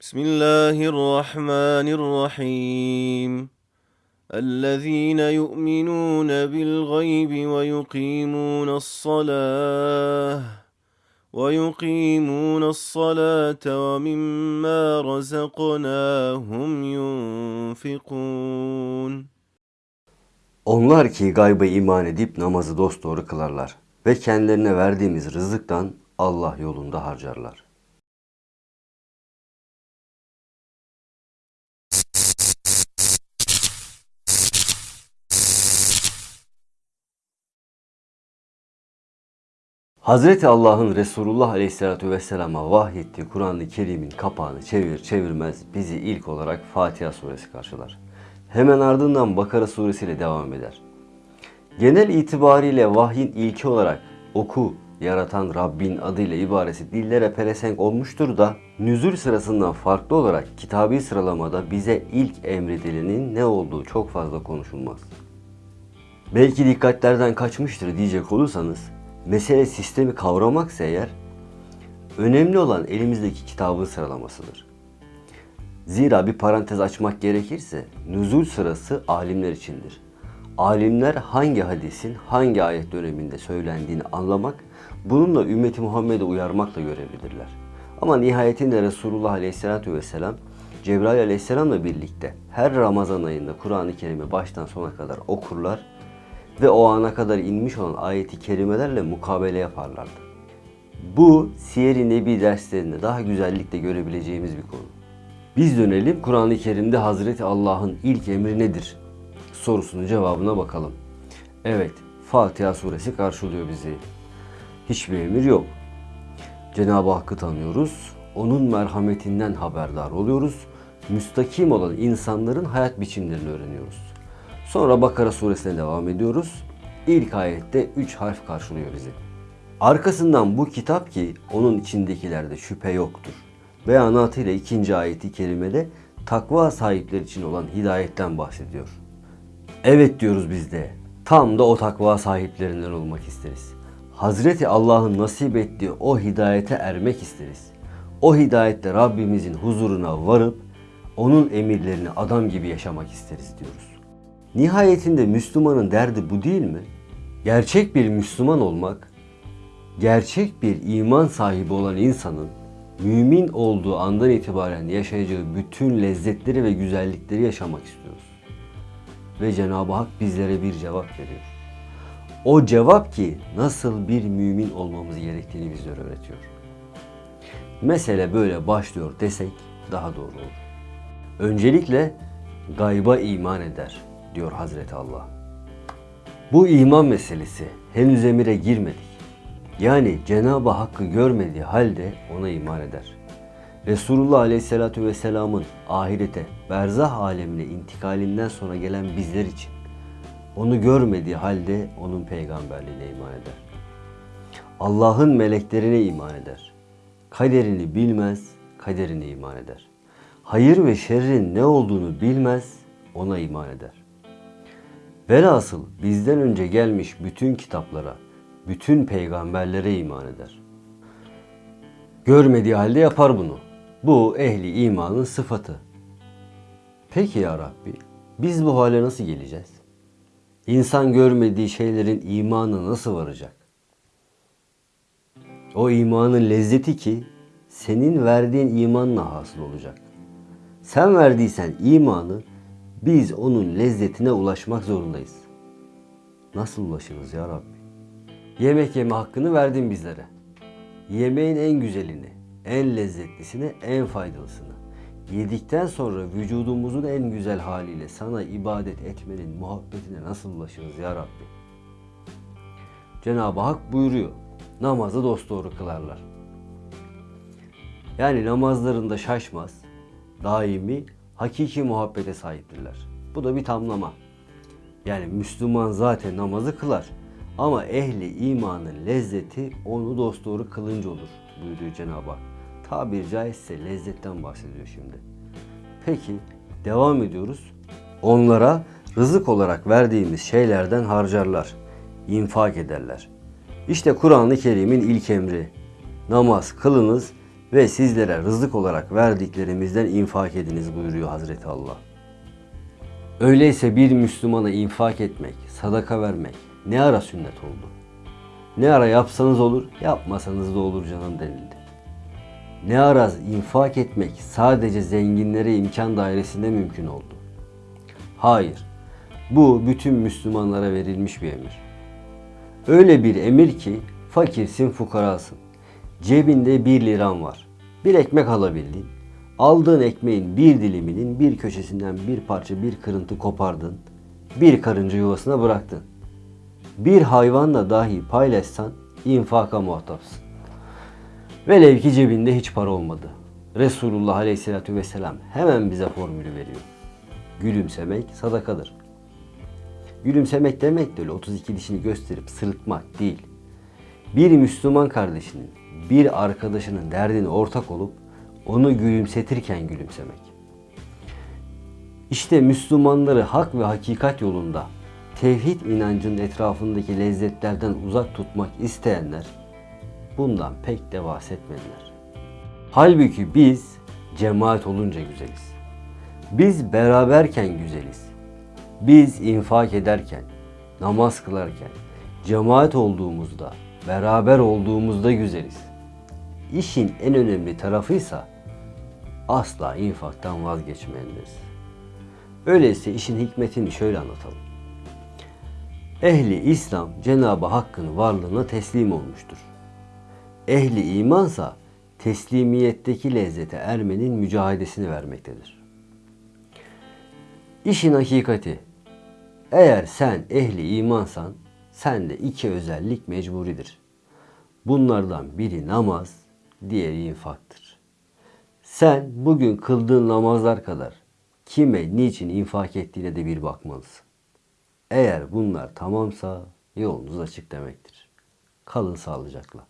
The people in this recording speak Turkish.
بسم الله الرحمن الرحيم الذين يؤمنون بالغيب ويقيمون الصلاة ويقيمون الصلاة ومما رزقناهم ينفقون Onlar ki gayba iman edip namazı dosdoğru kılarlar ve kendilerine verdiğimiz rızıktan Allah yolunda harcarlar. Hazreti Allah'ın Resulullah Aleyhisselatü Vesselam'a vahyettiği Kur'an-ı Kerim'in kapağını çevir çevirmez bizi ilk olarak Fatiha suresi karşılar. Hemen ardından Bakara suresiyle devam eder. Genel itibariyle vahyin ilki olarak oku, yaratan Rabbin adıyla ibaresi dillere pelesenk olmuştur da nüzul sırasından farklı olarak kitabi sıralamada bize ilk emredilenin ne olduğu çok fazla konuşulmaz. Belki dikkatlerden kaçmıştır diyecek olursanız, mesele sistemi kavramaksa eğer, önemli olan elimizdeki kitabın sıralamasıdır. Zira bir parantez açmak gerekirse, nüzul sırası alimler içindir. Alimler hangi hadisin hangi ayet döneminde söylendiğini anlamak, bununla ümmeti Muhammed'e uyarmakla görevlidirler. Ama nihayetinde Resulullah Aleyhisselatü Vesselam, Cebrail Aleyhisselam'la birlikte her Ramazan ayında Kur'an-ı Kerim'i baştan sona kadar okurlar ve o ana kadar inmiş olan ayeti kerimelerle mukabele yaparlardı. Bu Siyer-i Nebi derslerinde daha güzellikle görebileceğimiz bir konu. Biz dönelim Kur'an-ı Kerim'de Hazreti Allah'ın ilk emri nedir? Sorusunun cevabına bakalım. Evet, Fatiha suresi karşılıyor bizi. Hiçbir emir yok. Cenab-ı Hakk'ı tanıyoruz, onun merhametinden haberdar oluyoruz, müstakim olan insanların hayat biçimlerini öğreniyoruz. Sonra Bakara suresine devam ediyoruz. İlk ayette 3 harf karşılıyor bizi. Arkasından bu kitap ki onun içindekilerde şüphe yoktur. Beyanatıyla ikinci ayeti kerimede takva sahipleri için olan hidayetten bahsediyor. Evet diyoruz biz de. Tam da o takva sahiplerinden olmak isteriz. Hazreti Allah'ın nasip ettiği o hidayete ermek isteriz. O hidayetle Rabbimizin huzuruna varıp onun emirlerini adam gibi yaşamak isteriz diyoruz. Nihayetinde Müslümanın derdi bu değil mi? Gerçek bir Müslüman olmak, gerçek bir iman sahibi olan insanın mümin olduğu andan itibaren yaşayacağı bütün lezzetleri ve güzellikleri yaşamak istiyoruz. Ve Cenab-ı Hak bizlere bir cevap veriyor. O cevap ki nasıl bir mümin olmamız gerektiğini bizlere öğretiyor. Mesele böyle başlıyor desek daha doğru olur. Öncelikle gayba iman eder diyor Hazreti Allah. Bu iman meselesi henüz emire girmedik. Yani Cenab-ı Hakk'ı görmediği halde ona iman eder. Resulullah Aleyhisselatü Vesselam'ın ahirete, berzah alemine intikalinden sonra gelen bizler için onu görmediği halde onun peygamberliğine iman eder. Allah'ın meleklerine iman eder. Kaderini bilmez, kaderine iman eder. Hayır ve şerrin ne olduğunu bilmez, ona iman eder. Velhasıl bizden önce gelmiş bütün kitaplara, bütün peygamberlere iman eder. Görmediği halde yapar bunu. Bu ehli imanın sıfatı. Peki ya Rabbi, biz bu hale nasıl geleceğiz? İnsan görmediği şeylerin imanı nasıl varacak? O imanın lezzeti ki senin verdiğin imanla hasıl olacak. Sen verdiysen imanı biz onun lezzetine ulaşmak zorundayız. Nasıl ulaşırız ya Rabbi? Yemek yeme hakkını verdin bizlere. Yemeğin en güzelini, en lezzetlisini, en faydalısını. Yedikten sonra vücudumuzun en güzel haliyle sana ibadet etmenin muhabbetine nasıl ulaşırız ya Rabbi? Cenab-ı Hak buyuruyor. Namazı dosdoğru kılarlar. Yani namazlarında şaşmaz, daimi, hakiki muhabbete sahiptirler. Bu da bir tamlama. Yani Müslüman zaten namazı kılar. Ama ehli imanın lezzeti onu dosdoğru kılınca olur buyuruyor Cenab-ı Hak. Tabir caizse lezzetten bahsediyor şimdi. Peki devam ediyoruz. Onlara rızık olarak verdiğimiz şeylerden harcarlar, infak ederler. İşte Kur'an-ı Kerim'in ilk emri. Namaz kılınız ve sizlere rızık olarak verdiklerimizden infak ediniz buyuruyor Hazreti Allah. Öyleyse bir Müslümana infak etmek, sadaka vermek ne ara sünnet oldu? Ne ara yapsanız olur, yapmasanız da olur canım denildi. Ne ara infak etmek sadece zenginlere imkan dairesinde mümkün oldu? Hayır. Bu bütün Müslümanlara verilmiş bir emir. Öyle bir emir ki fakirsin fukarasın. Cebinde bir liran var. Bir ekmek alabildin. Aldığın ekmeğin bir diliminin bir köşesinden bir parça bir kırıntı kopardın. Bir karınca yuvasına bıraktın. Bir hayvanla dahi paylaşsan infaka muhatapsın. Velev ki cebinde hiç para olmadı. Resulullah Aleyhisselatü Vesselam hemen bize formülü veriyor. Gülümsemek sadakadır. Gülümsemek demek de öyle 32 dişini gösterip sırıtmak değil. Bir Müslüman kardeşinin, bir arkadaşının derdine ortak olup onu gülümsetirken gülümsemek. İşte Müslümanları hak ve hakikat yolunda tevhid inancının etrafındaki lezzetlerden uzak tutmak isteyenler bundan pek de bahsetmediler. Halbuki biz cemaat olunca güzeliz. Biz beraberken güzeliz. Biz infak ederken, namaz kılarken, cemaat olduğumuzda, beraber olduğumuzda güzeliz. İşin en önemli tarafıysa asla infaktan vazgeçmeyenleriz. Öyleyse işin hikmetini şöyle anlatalım. Ehli İslam Cenab-ı Hakk'ın varlığına teslim olmuştur. Ehli imansa teslimiyetteki lezzete ermenin mücadelesini vermektedir. İşin hakikati, eğer sen ehli imansan, sende iki özellik mecburidir. Bunlardan biri namaz, diğeri infaktır. Sen bugün kıldığın namazlar kadar kime, niçin infak ettiğine de bir bakmalısın. Eğer bunlar tamamsa yolunuz açık demektir. Kalın sağlıcakla.